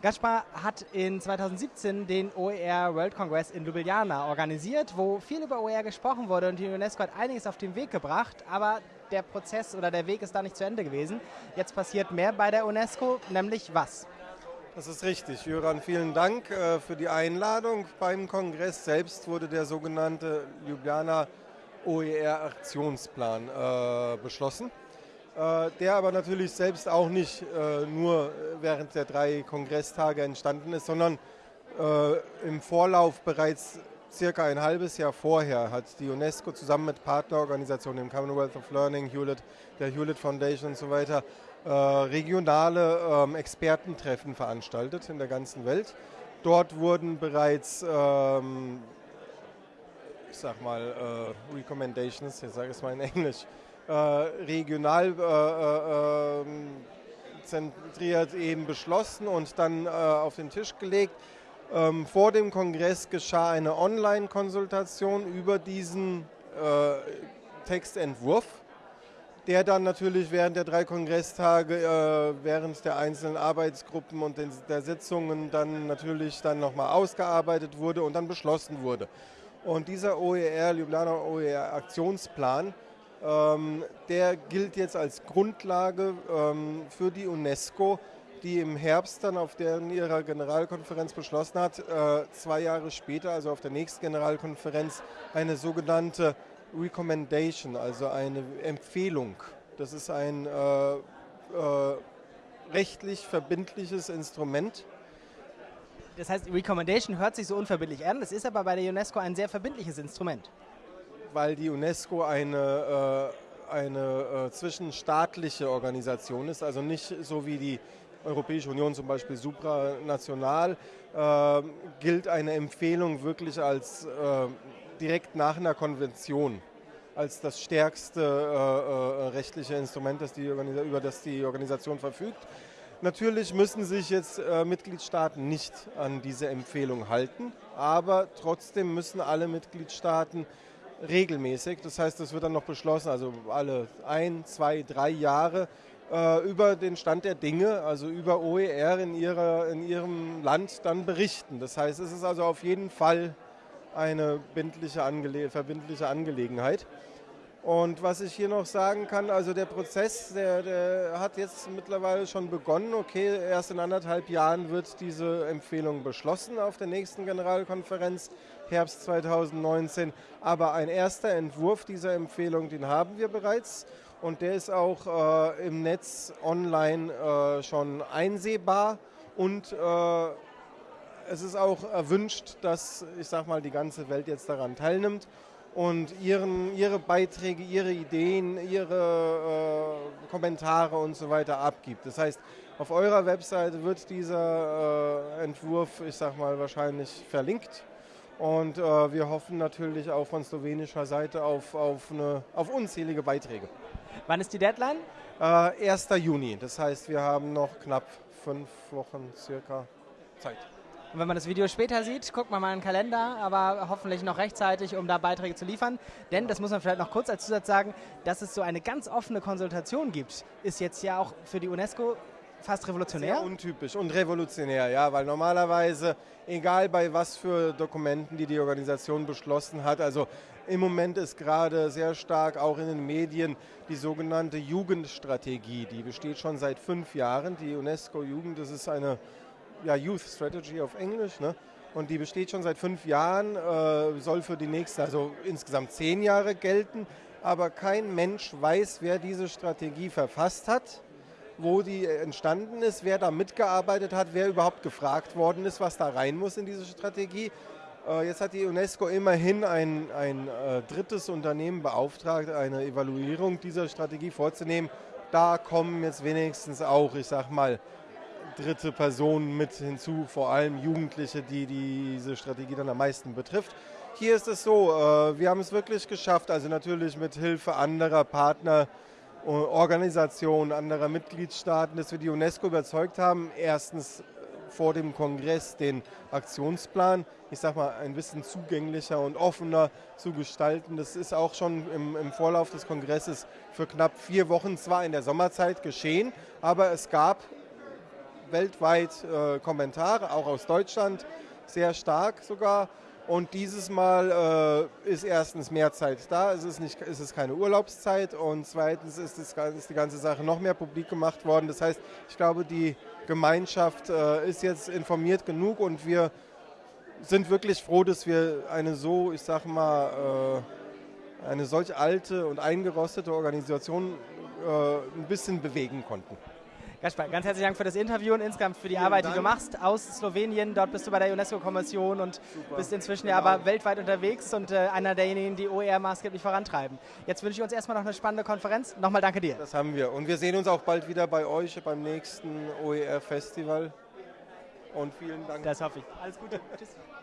Gaspar hat in 2017 den OER World Congress in Ljubljana organisiert, wo viel über OER gesprochen wurde und die UNESCO hat einiges auf den Weg gebracht, aber der Prozess oder der Weg ist da nicht zu Ende gewesen. Jetzt passiert mehr bei der UNESCO, nämlich was? Das ist richtig. Jöran, vielen Dank äh, für die Einladung. Beim Kongress selbst wurde der sogenannte Ljubljana OER-Aktionsplan äh, beschlossen. Äh, der aber natürlich selbst auch nicht äh, nur während der drei Kongresstage entstanden ist, sondern äh, im Vorlauf bereits circa ein halbes Jahr vorher hat die UNESCO zusammen mit Partnerorganisationen, dem Commonwealth of Learning, Hewlett, der Hewlett Foundation und so weiter, regionale ähm, Expertentreffen veranstaltet in der ganzen Welt. Dort wurden bereits ähm, ich sag mal, äh, Recommendations, ich sage es mal in Englisch, äh, regional äh, ähm, zentriert eben beschlossen und dann äh, auf den Tisch gelegt. Ähm, vor dem Kongress geschah eine Online-Konsultation über diesen Textentwurf, der dann natürlich während der drei Kongresstage, während der einzelnen Arbeitsgruppen und der Sitzungen dann natürlich dann nochmal ausgearbeitet wurde und dann beschlossen wurde. Und dieser OER, Ljubljana OER Aktionsplan, der gilt jetzt als Grundlage ähm, für die UNESCO, die im Herbst dann auf deren ihrer Generalkonferenz beschlossen hat, äh, zwei Jahre später, also auf der nächsten Generalkonferenz, eine sogenannte Recommendation, also eine Empfehlung. Das ist ein äh, äh, rechtlich verbindliches Instrument. Das heißt, Recommendation hört sich so unverbindlich an, das ist aber bei der UNESCO ein sehr verbindliches Instrument weil die UNESCO eine, äh, eine äh, zwischenstaatliche Organisation ist, also nicht so wie die Europäische Union zum Beispiel supranational, äh, gilt eine Empfehlung wirklich als äh, direkt nach einer Konvention als das stärkste äh, äh, rechtliche Instrument, das die über das die Organisation verfügt. Natürlich müssen sich jetzt äh, Mitgliedstaaten nicht an diese Empfehlung halten, aber trotzdem müssen alle Mitgliedstaaten regelmäßig. Das heißt, es wird dann noch beschlossen, also alle ein, zwei, drei Jahre äh, über den Stand der Dinge, also über OER in, ihrer, in ihrem Land dann berichten. Das heißt, es ist also auf jeden Fall eine Angele verbindliche Angelegenheit. Und was ich hier noch sagen kann, also der Prozess, der, der, hat jetzt mittlerweile schon begonnen. Okay, erst in anderthalb Jahren wird diese Empfehlung beschlossen auf der nächsten Generalkonferenz. Herbst 2019. Aber ein erster Entwurf dieser Empfehlung, den haben wir bereits und der ist auch äh, im Netz online äh, schon einsehbar und äh, es ist auch erwünscht, dass ich sag mal die ganze Welt jetzt daran teilnimmt und ihren, ihre Beiträge, ihre Ideen, ihre äh, Kommentare und so weiter abgibt. Das heißt, auf eurer Webseite wird dieser äh, Entwurf, ich sag mal, wahrscheinlich verlinkt und äh, wir hoffen natürlich auch von slowenischer Seite auf, auf, eine, auf unzählige Beiträge. Wann ist die Deadline? Äh, 1. Juni. Das heißt, wir haben noch knapp fünf Wochen circa Zeit. Und wenn man das Video später sieht, guckt man mal in den Kalender, aber hoffentlich noch rechtzeitig, um da Beiträge zu liefern. Denn, das muss man vielleicht noch kurz als Zusatz sagen, dass es so eine ganz offene Konsultation gibt, ist jetzt ja auch für die UNESCO fast revolutionär? Sehr untypisch und revolutionär, ja, weil normalerweise, egal bei was für Dokumenten, die die Organisation beschlossen hat, also im Moment ist gerade sehr stark auch in den Medien die sogenannte Jugendstrategie, die besteht schon seit fünf Jahren. Die UNESCO-Jugend, das ist eine ja, Youth Strategy auf Englisch, ne? und die besteht schon seit fünf Jahren, äh, soll für die nächsten, also insgesamt zehn Jahre gelten, aber kein Mensch weiß, wer diese Strategie verfasst hat wo die entstanden ist, wer da mitgearbeitet hat, wer überhaupt gefragt worden ist, was da rein muss in diese Strategie. Äh, jetzt hat die UNESCO immerhin ein, ein äh, drittes Unternehmen beauftragt, eine Evaluierung dieser Strategie vorzunehmen. Da kommen jetzt wenigstens auch, ich sag mal, dritte Personen mit hinzu, vor allem Jugendliche, die diese Strategie dann am meisten betrifft. Hier ist es so, äh, wir haben es wirklich geschafft, also natürlich mit Hilfe anderer Partner, Organisationen anderer Mitgliedstaaten, dass wir die UNESCO überzeugt haben, erstens vor dem Kongress den Aktionsplan, ich sag mal, ein bisschen zugänglicher und offener zu gestalten. Das ist auch schon im, im, Vorlauf des Kongresses für knapp vier Wochen zwar in der Sommerzeit geschehen, aber es gab weltweit äh, Kommentare, auch aus Deutschland, sehr stark sogar. Und dieses Mal äh, ist erstens mehr Zeit da, es ist, nicht, es ist keine Urlaubszeit und zweitens ist, das, ist die ganze Sache noch mehr publik gemacht worden. Das heißt, ich glaube, die Gemeinschaft äh, ist jetzt informiert genug und wir sind wirklich froh, dass wir eine so, ich sag mal, äh, eine solch alte und eingerostete Organisation äh, ein bisschen bewegen konnten. Gaspar, ganz herzlichen Dank für das Interview und insgesamt für die Vielen Arbeit, Dank. die du machst aus Slowenien. Dort bist du bei der UNESCO-Kommission und Super. bist inzwischen ja aber weltweit unterwegs und äh, einer derjenigen, die OER maßgeblich vorantreiben. Jetzt wünsche ich uns erstmal noch eine spannende Konferenz. Nochmal danke dir. Das haben wir. Und wir sehen uns auch bald wieder bei euch beim nächsten OER-Festival. Und vielen Dank. Das hoffe ich. Alles Gute. Tschüss.